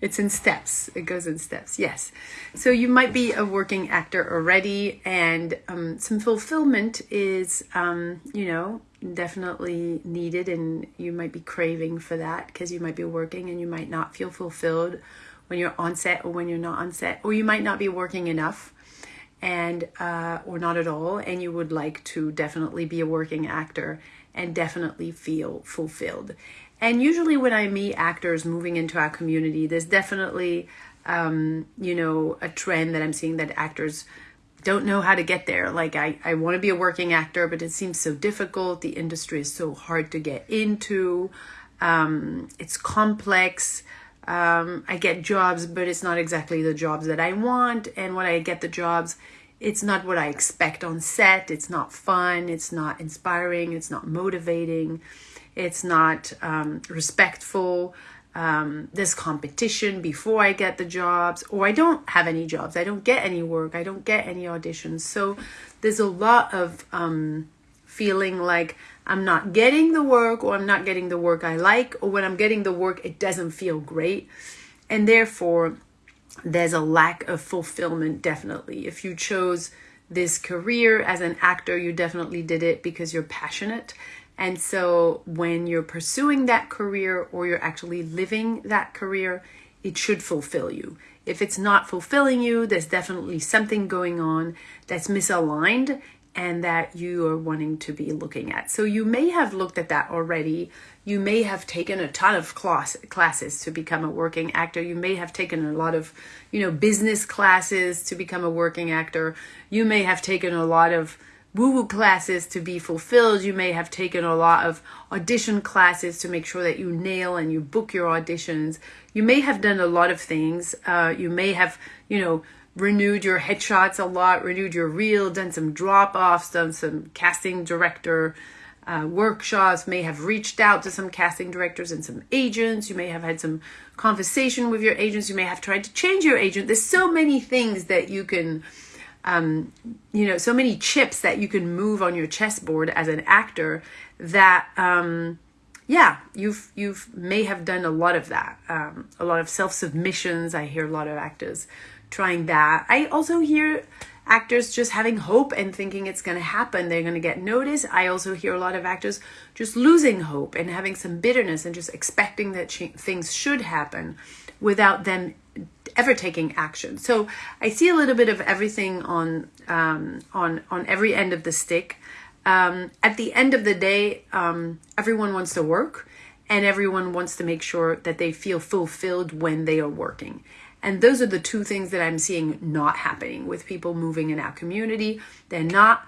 it's in steps. It goes in steps. Yes. So you might be a working actor already, and um, some fulfillment is, um, you know, definitely needed, and you might be craving for that because you might be working and you might not feel fulfilled when you're on set or when you're not on set, or you might not be working enough and uh, or not at all and you would like to definitely be a working actor and definitely feel fulfilled and usually when i meet actors moving into our community there's definitely um, you know a trend that i'm seeing that actors don't know how to get there like i, I want to be a working actor but it seems so difficult the industry is so hard to get into um, it's complex um, I get jobs, but it's not exactly the jobs that I want. And when I get the jobs, it's not what I expect on set. It's not fun. It's not inspiring. It's not motivating. It's not um, respectful. Um, competition before I get the jobs, or I don't have any jobs. I don't get any work. I don't get any auditions. So there's a lot of um, feeling like I'm not getting the work or I'm not getting the work I like, or when I'm getting the work, it doesn't feel great. And therefore, there's a lack of fulfillment, definitely. If you chose this career as an actor, you definitely did it because you're passionate. And so when you're pursuing that career or you're actually living that career, it should fulfill you. If it's not fulfilling you, there's definitely something going on that's misaligned and that you are wanting to be looking at. So you may have looked at that already. You may have taken a ton of class, classes to become a working actor. You may have taken a lot of, you know, business classes to become a working actor. You may have taken a lot of woo-woo classes to be fulfilled. You may have taken a lot of audition classes to make sure that you nail and you book your auditions. You may have done a lot of things. Uh, you may have, you know, renewed your headshots a lot, renewed your reel, done some drop offs, done some casting director uh, workshops, may have reached out to some casting directors and some agents. You may have had some conversation with your agents. You may have tried to change your agent. There's so many things that you can, um, you know, so many chips that you can move on your chessboard as an actor that. Um, yeah, you've you've may have done a lot of that, um, a lot of self submissions. I hear a lot of actors trying that. I also hear actors just having hope and thinking it's going to happen. They're going to get noticed. I also hear a lot of actors just losing hope and having some bitterness and just expecting that things should happen without them ever taking action. So I see a little bit of everything on um, on on every end of the stick. Um, at the end of the day, um, everyone wants to work, and everyone wants to make sure that they feel fulfilled when they are working. And those are the two things that I'm seeing not happening with people moving in our community. They're not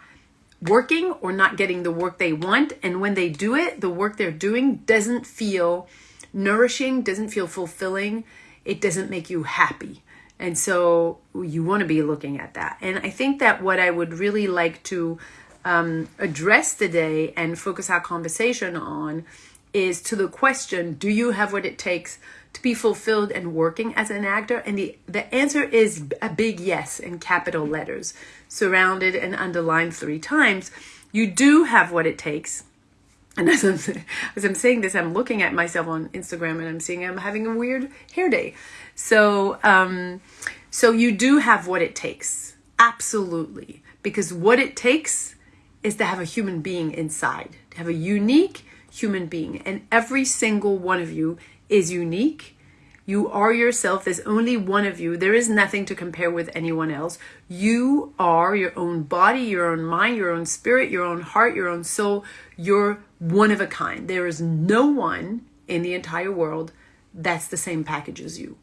working or not getting the work they want. And when they do it, the work they're doing doesn't feel nourishing, doesn't feel fulfilling, it doesn't make you happy. And so you want to be looking at that. And I think that what I would really like to um, address today and focus our conversation on is to the question do you have what it takes to be fulfilled and working as an actor? And the, the answer is a big yes in capital letters, surrounded and underlined three times. You do have what it takes. And as I'm, as I'm saying this, I'm looking at myself on Instagram and I'm seeing I'm having a weird hair day. So, um, so you do have what it takes. Absolutely. Because what it takes is to have a human being inside, to have a unique human being. And every single one of you is unique. You are yourself. There's only one of you. There is nothing to compare with anyone else. You are your own body, your own mind, your own spirit, your own heart, your own soul. You're one of a kind. There is no one in the entire world that's the same package as you.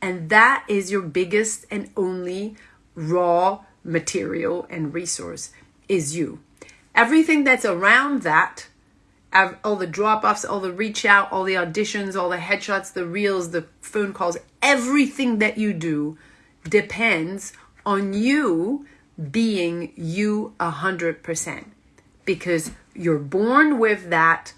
And that is your biggest and only raw material and resource is you. Everything that's around that all the drop offs, all the reach out, all the auditions, all the headshots, the reels, the phone calls, everything that you do depends on you being you a hundred percent. Because you're born with that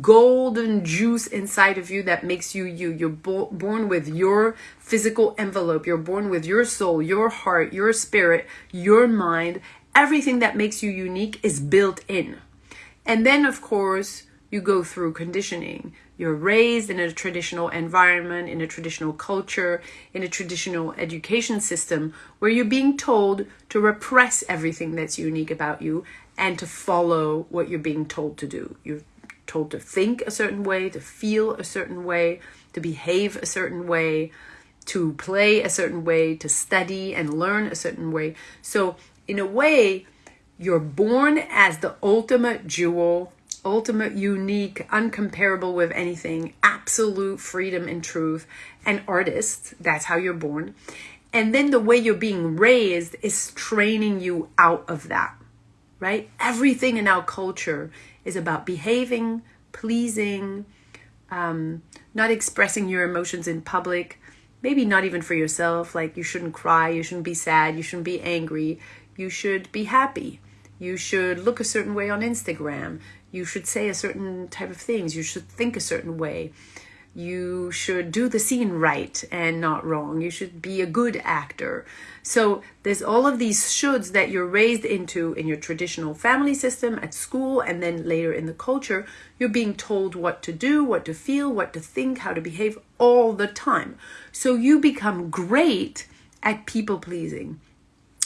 golden juice inside of you that makes you you. You're bo- born with your physical envelope. You're born with your soul your heart your spirit your mind. Everything that makes you unique is built in and then, of course, you go through conditioning You're raised in a traditional environment, in a traditional culture, in a traditional education system where you're being told to repress everything that's unique about you and to follow what you're being told to do. You're told to think a certain way, to feel a certain way, to behave a certain way, to play a certain way, to study and learn a certain way. So, in a way, you're born as the ultimate jewel, ultimate, unique, uncomparable with anything, absolute freedom and truth, an artist. That's how you're born. And then the way you're being raised is training you out of that, right? Everything in our culture is about behaving, pleasing, um, not expressing your emotions in public, maybe not even for yourself. Like you shouldn't cry, you shouldn't be sad, you shouldn't be angry, you should be happy. You should look a certain way on Instagram. You should say a certain type of things. You should think a certain way. You should do the scene right and not wrong. You should be a good actor. So there's all of these shoulds that you're raised into in your traditional family system at school and then later in the culture. You're being told what to do, what to feel, what to think, how to behave all the time. So you become great at people pleasing.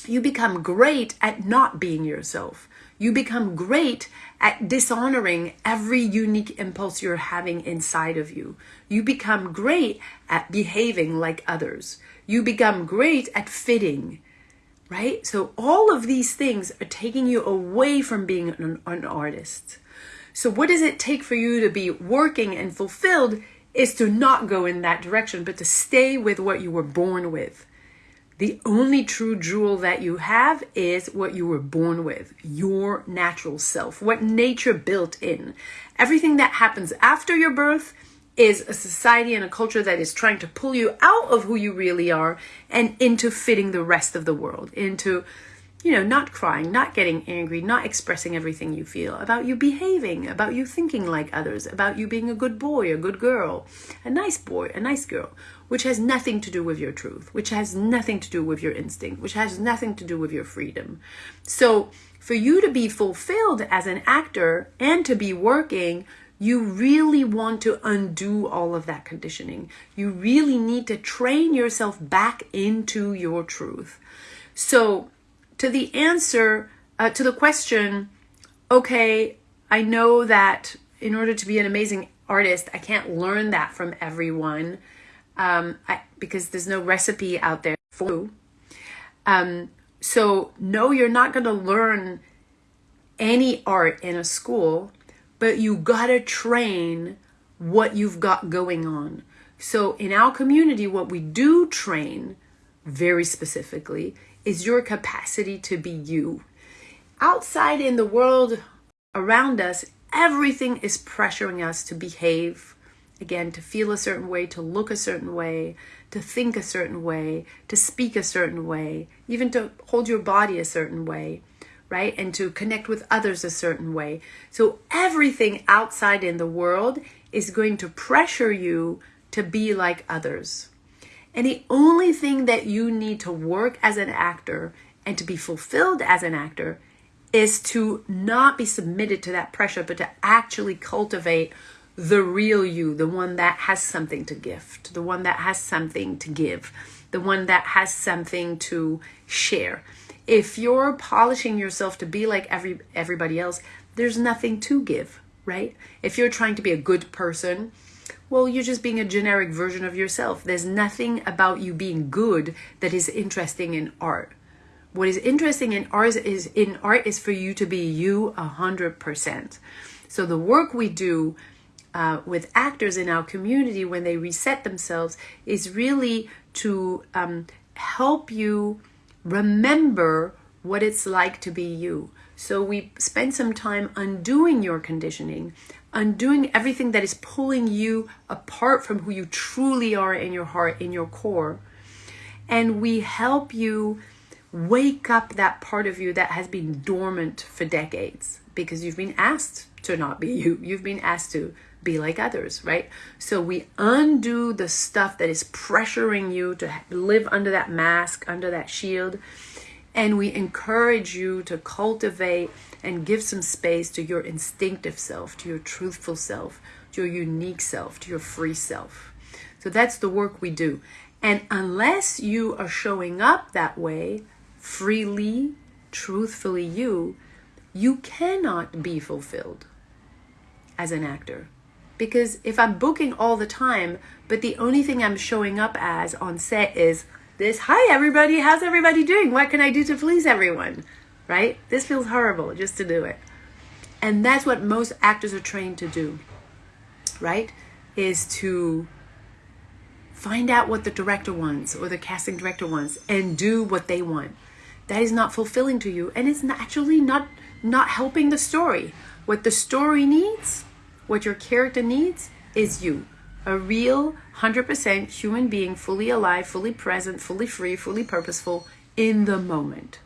You become great at not being yourself. You become great at dishonoring every unique impulse you're having inside of you. You become great at behaving like others. You become great at fitting, right? So, all of these things are taking you away from being an, an artist. So, what does it take for you to be working and fulfilled? Is to not go in that direction, but to stay with what you were born with. The only true jewel that you have is what you were born with, your natural self, what nature built in. Everything that happens after your birth is a society and a culture that is trying to pull you out of who you really are and into fitting the rest of the world, into you know, not crying, not getting angry, not expressing everything you feel, about you behaving, about you thinking like others, about you being a good boy, a good girl, a nice boy, a nice girl, which has nothing to do with your truth, which has nothing to do with your instinct, which has nothing to do with your freedom. So, for you to be fulfilled as an actor and to be working, you really want to undo all of that conditioning. You really need to train yourself back into your truth. So, to the answer uh, to the question, okay, I know that in order to be an amazing artist, I can't learn that from everyone um, I, because there's no recipe out there for you. Um, so, no, you're not going to learn any art in a school, but you got to train what you've got going on. So, in our community, what we do train very specifically is your capacity to be you. Outside in the world around us, everything is pressuring us to behave, again, to feel a certain way, to look a certain way, to think a certain way, to speak a certain way, even to hold your body a certain way, right? And to connect with others a certain way. So everything outside in the world is going to pressure you to be like others. And the only thing that you need to work as an actor and to be fulfilled as an actor is to not be submitted to that pressure, but to actually cultivate the real you, the one that has something to gift, the one that has something to give, the one that has something to share. If you're polishing yourself to be like every everybody else, there's nothing to give, right? If you're trying to be a good person, well, you're just being a generic version of yourself. There's nothing about you being good that is interesting in art. What is interesting in art is in art is for you to be you a hundred percent. So the work we do uh, with actors in our community when they reset themselves is really to um, help you remember what it's like to be you. So we spend some time undoing your conditioning, undoing everything that is pulling you apart from who you truly are in your heart, in your core. And we help you wake up that part of you that has been dormant for decades because you've been asked to not be you. You've been asked to be like others, right? So we undo the stuff that is pressuring you to live under that mask, under that shield, and we encourage you to cultivate and give some space to your instinctive self, to your truthful self, to your unique self, to your free self. So that's the work we do. And unless you are showing up that way, freely, truthfully you, you cannot be fulfilled as an actor. Because if I'm booking all the time, but the only thing I'm showing up as on set is this hi everybody, how's everybody doing? What can I do to please everyone? Right? This feels horrible just to do it. And that's what most actors are trained to do, right? Is to find out what the director wants or the casting director wants and do what they want. That is not fulfilling to you and it's actually not not helping the story. What the story needs what your character needs is you. A real 100% human being, fully alive, fully present, fully free, fully purposeful in the moment.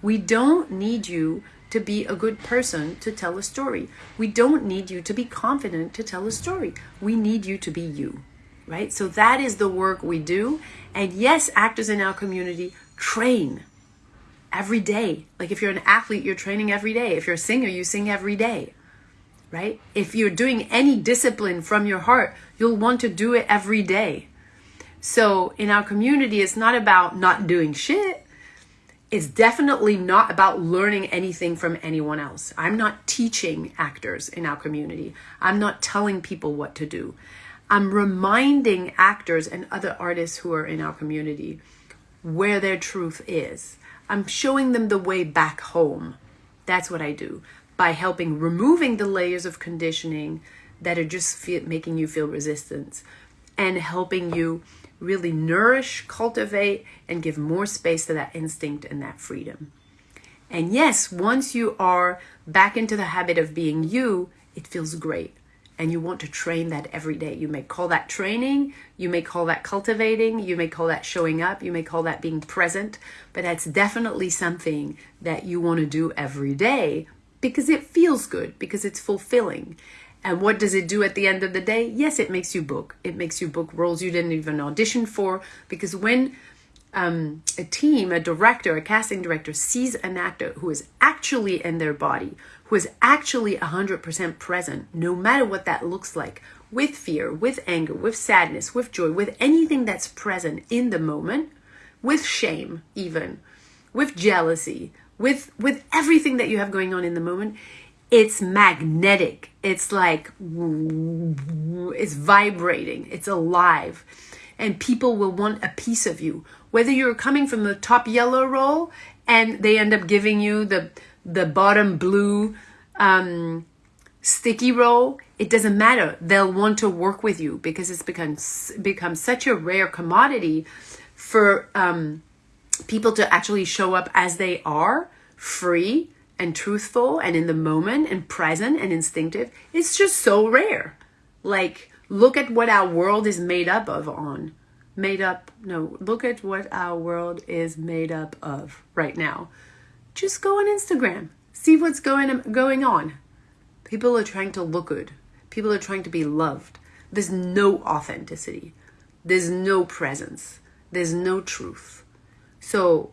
We don't need you to be a good person to tell a story. We don't need you to be confident to tell a story. We need you to be you, right? So that is the work we do. And yes, actors in our community train every day. Like if you're an athlete, you're training every day. If you're a singer, you sing every day right? If you're doing any discipline from your heart, you'll want to do it every day. So in our community, it's not about not doing shit. It's definitely not about learning anything from anyone else. I'm not teaching actors in our community. I'm not telling people what to do. I'm reminding actors and other artists who are in our community where their truth is. I'm showing them the way back home. That's what I do by helping removing the layers of conditioning that are just making you feel resistance and helping you really nourish, cultivate, and give more space to that instinct and that freedom. And yes, once you are back into the habit of being you, it feels great. And you want to train that every day. You may call that training, you may call that cultivating, you may call that showing up, you may call that being present, but that's definitely something that you want to do every day because it feels good, because it's fulfilling. And what does it do at the end of the day? Yes, it makes you book. It makes you book roles you didn't even audition for. Because when um, a team, a director, a casting director sees an actor who is actually in their body, who is actually 100% present, no matter what that looks like, with fear, with anger, with sadness, with joy, with anything that's present in the moment, with shame, even, with jealousy, with with everything that you have going on in the moment it's magnetic. It's like it's vibrating. It's alive. And people will want a piece of you. Whether you're coming from the top yellow roll and they end up giving you the the bottom blue um, sticky roll it doesn't matter. They'll want to work with you because it's become become such a rare commodity for um, people to actually show up as they are, free and truthful and in the moment and present and instinctive, it's just so rare. Like, look at what our world is made up of on. Made up, no, look at what our world is made up of right now. Just go on Instagram, see what's going, going on. People are trying to look good, people are trying to be loved. There's no authenticity, there's no presence, there's no truth. So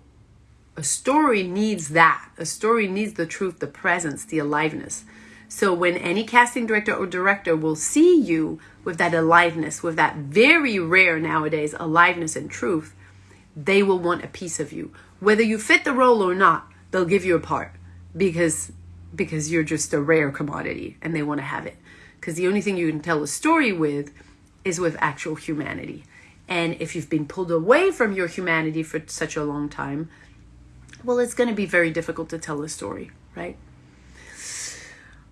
a story needs that. A story needs the truth, the presence, the aliveness. So when any casting director or director will see you with that aliveness, with that very rare nowadays aliveness and truth, they will want a piece of you. Whether you fit the role or not, they'll give you a part because because you're just a rare commodity and they want to have it. Because the only thing you can tell a story with is with actual humanity. And if you've been pulled away from your humanity for such a long time, well, it's going to be very difficult to tell a story, right?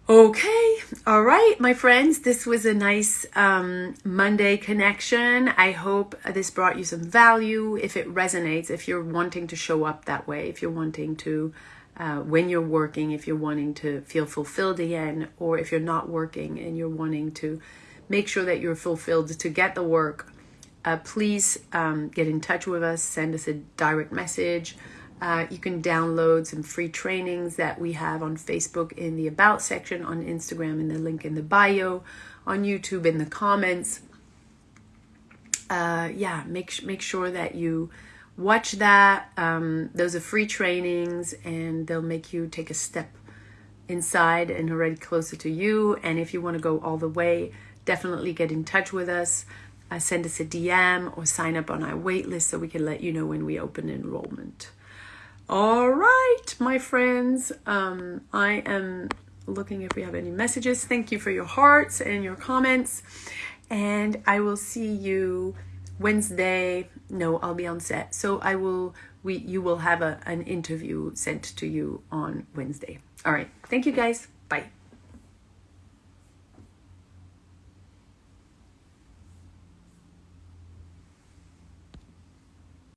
Okay, all right, my friends, this was a nice um, Monday connection. I hope this brought you some value. If it resonates, if you're wanting to show up that way, if you're wanting to, uh, when you're working, if you're wanting to feel fulfilled again, or if you're not working and you're wanting to make sure that you're fulfilled to get the work uh, please um, get in touch with us, send us a direct message. Uh, you can download some free trainings that we have on Facebook in the About section, on Instagram in the link in the bio, on YouTube in the comments. Uh, yeah, make make sure that you watch that. Um, those are free trainings, and they'll make you take a step inside and already closer to you. And if you want to go all the way, definitely get in touch with us. Uh, send us a DM or sign up on our waitlist so we can let you know when we open enrollment. All right, my friends, um, I am looking if we have any messages. Thank you for your hearts and your comments. And I will see you Wednesday. No, I'll be on set. So I will we you will have a, an interview sent to you on Wednesday. All right. Thank you guys.